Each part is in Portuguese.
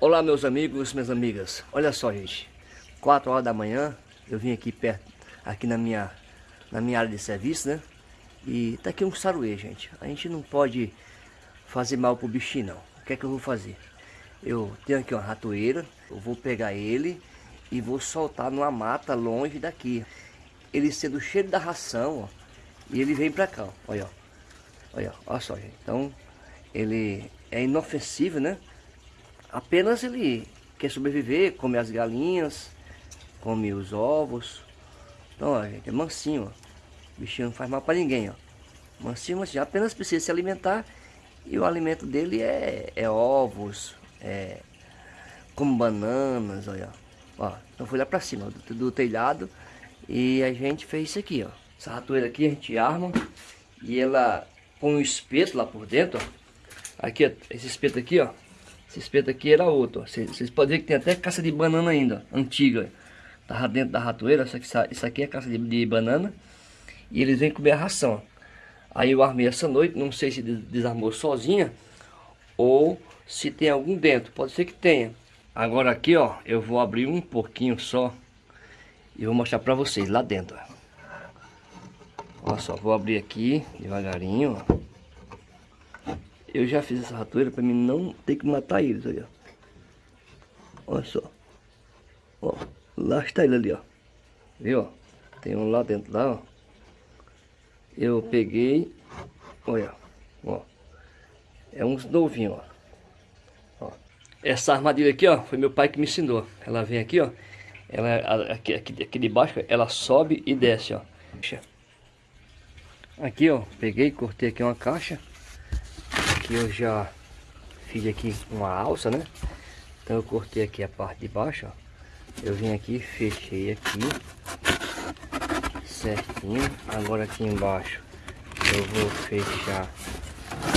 Olá meus amigos, minhas amigas. Olha só, gente. 4 horas da manhã, eu vim aqui perto, aqui na minha, na minha área de serviço, né? E tá aqui um saruê, gente. A gente não pode fazer mal pro bichinho, não. O que é que eu vou fazer? Eu tenho aqui uma ratoeira, eu vou pegar ele e vou soltar numa mata longe daqui. Ele sendo o cheiro da ração, ó, e ele vem pra cá, ó. Olha, ó. Olha, olha só, gente. Então, ele é inofensivo, né? Apenas ele quer sobreviver, come as galinhas, come os ovos. Então, ó, gente, é mansinho, ó. O bichinho não faz mal para ninguém, ó. Mansinho, mansinho. Apenas precisa se alimentar e o alimento dele é, é ovos, é como bananas, olha. Ó, então fui lá para cima do, do, telhado e a gente fez isso aqui, ó. Essa ratoeira aqui a gente arma e ela põe um espeto lá por dentro, ó. Aqui, ó, esse espeto aqui, ó. Esse espeto aqui era outro, ó. Vocês podem ver que tem até caça de banana ainda, antiga. Tava dentro da ratoeira, só que isso aqui é caça de, de banana. E eles vêm comer a ração, ó. Aí eu armei essa noite, não sei se desarmou sozinha ou se tem algum dentro, pode ser que tenha. Agora aqui, ó, eu vou abrir um pouquinho só e vou mostrar pra vocês lá dentro. Olha só, vou abrir aqui devagarinho, ó. Eu já fiz essa ratoeira para mim não ter que matar eles, olha. Olha só. Ó, lá está ele ali, ó. Viu? Tem um lá dentro lá, ó. Eu peguei, olha, ó. É uns novinhos, ó. ó. Essa armadilha aqui, ó, foi meu pai que me ensinou. Ela vem aqui, ó. Ela aqui, aqui, aqui de baixo, ela sobe e desce, ó. Aqui, ó, peguei, cortei aqui uma caixa aqui eu já fiz aqui uma alça, né? Então eu cortei aqui a parte de baixo, ó. Eu vim aqui, fechei aqui certinho. Agora aqui embaixo eu vou fechar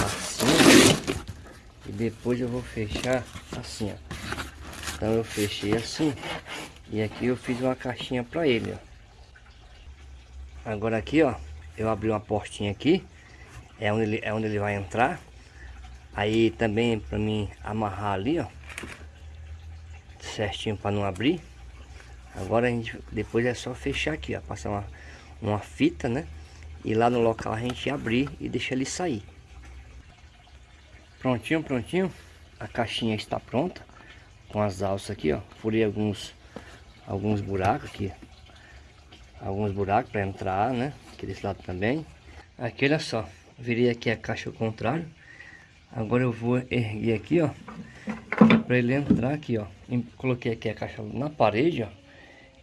assim e depois eu vou fechar assim, ó. Então eu fechei assim e aqui eu fiz uma caixinha para ele, ó. Agora aqui, ó, eu abri uma portinha aqui, é onde ele, é onde ele vai entrar. Aí também para mim amarrar ali, ó. Certinho para não abrir. Agora a gente depois é só fechar aqui, ó, passar uma uma fita, né? E lá no local a gente abrir e deixar ele sair. Prontinho, prontinho. A caixinha está pronta com as alças aqui, ó. Furei alguns alguns buracos aqui. Alguns buracos para entrar, né? Aqui desse lado também. Aqui, olha só. Virei aqui a caixa ao contrário. Agora eu vou erguer aqui, ó. Para ele entrar aqui, ó. Coloquei aqui a caixa na parede, ó.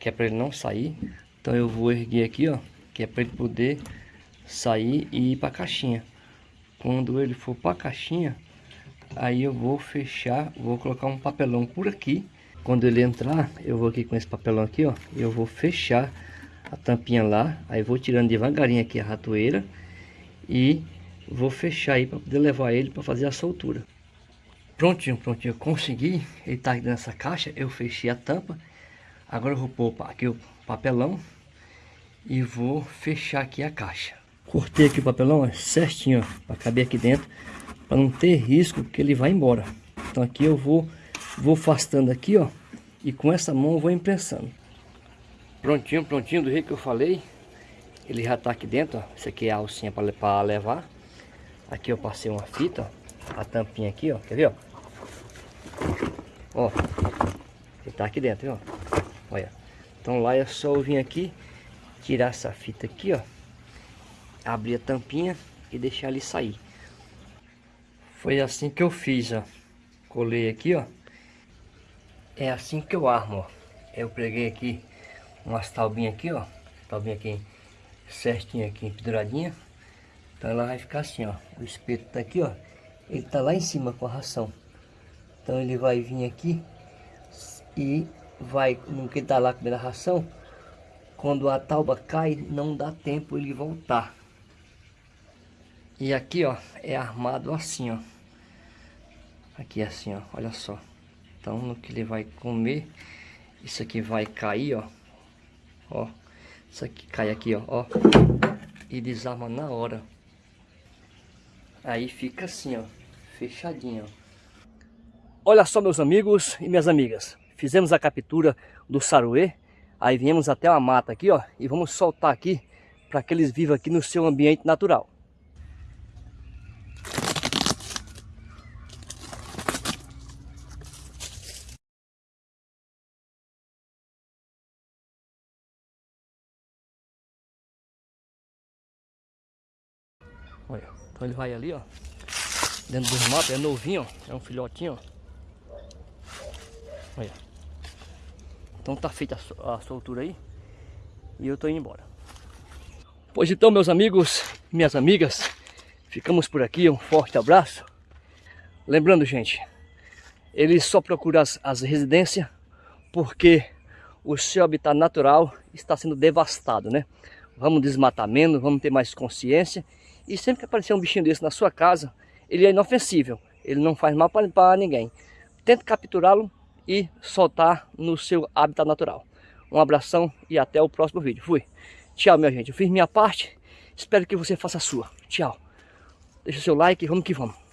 Que é para ele não sair. Então eu vou erguer aqui, ó. Que é para ele poder sair e ir para a caixinha. Quando ele for para a caixinha, aí eu vou fechar, vou colocar um papelão por aqui. Quando ele entrar, eu vou aqui com esse papelão aqui, ó. Eu vou fechar a tampinha lá. Aí vou tirando devagarinho aqui a ratoeira. E vou fechar aí para poder levar ele para fazer a soltura. Prontinho, prontinho, consegui. Ele tá aqui nessa caixa, eu fechei a tampa. Agora eu vou pôr aqui o papelão e vou fechar aqui a caixa. Cortei aqui o papelão ó, certinho, para caber aqui dentro, para não ter risco que ele vá embora. Então aqui eu vou vou afastando aqui, ó, e com essa mão eu vou imprensando. Prontinho, prontinho, do jeito que eu falei. Ele já tá aqui dentro, ó. Isso aqui é a alcinha para levar. Aqui eu passei uma fita, ó, a tampinha aqui, ó, quer ver, ó? Ó, ele tá aqui dentro, ó. Olha. Então lá é só eu vir aqui, tirar essa fita aqui, ó. Abrir a tampinha e deixar ele sair. Foi assim que eu fiz, ó. Colei aqui, ó. É assim que eu armo, ó. Eu preguei aqui umas taubinhas aqui, ó. Taubinha aqui certinha aqui, penduradinha. Então ela vai ficar assim, ó. O espeto tá aqui, ó. Ele tá lá em cima com a ração. Então ele vai vir aqui e vai, no que tá lá comendo a ração, quando a tauba cai, não dá tempo ele voltar. E aqui, ó, é armado assim, ó. Aqui assim, ó, olha só. Então, no que ele vai comer, isso aqui vai cair, ó. Ó, isso aqui cai aqui, ó, ó. E desarma na hora. Aí fica assim, ó, fechadinho. Olha só meus amigos e minhas amigas. Fizemos a captura do saruê. Aí viemos até uma mata aqui, ó. E vamos soltar aqui para que eles vivam aqui no seu ambiente natural. Olha, então ele vai ali, ó. Dentro dos matos, é novinho, ó. É um filhotinho, ó. Olha. Então tá feita a soltura aí. E eu tô indo embora. Pois então, meus amigos minhas amigas, ficamos por aqui. Um forte abraço. Lembrando, gente, ele só procura as, as residências porque o seu habitat natural está sendo devastado, né? Vamos desmatar menos, vamos ter mais consciência e sempre que aparecer um bichinho desse na sua casa, ele é inofensível. Ele não faz mal para ninguém. Tente capturá-lo e soltar no seu habitat natural. Um abração e até o próximo vídeo. Fui. Tchau, minha gente. Eu fiz minha parte. Espero que você faça a sua. Tchau. Deixa o seu like vamos que vamos.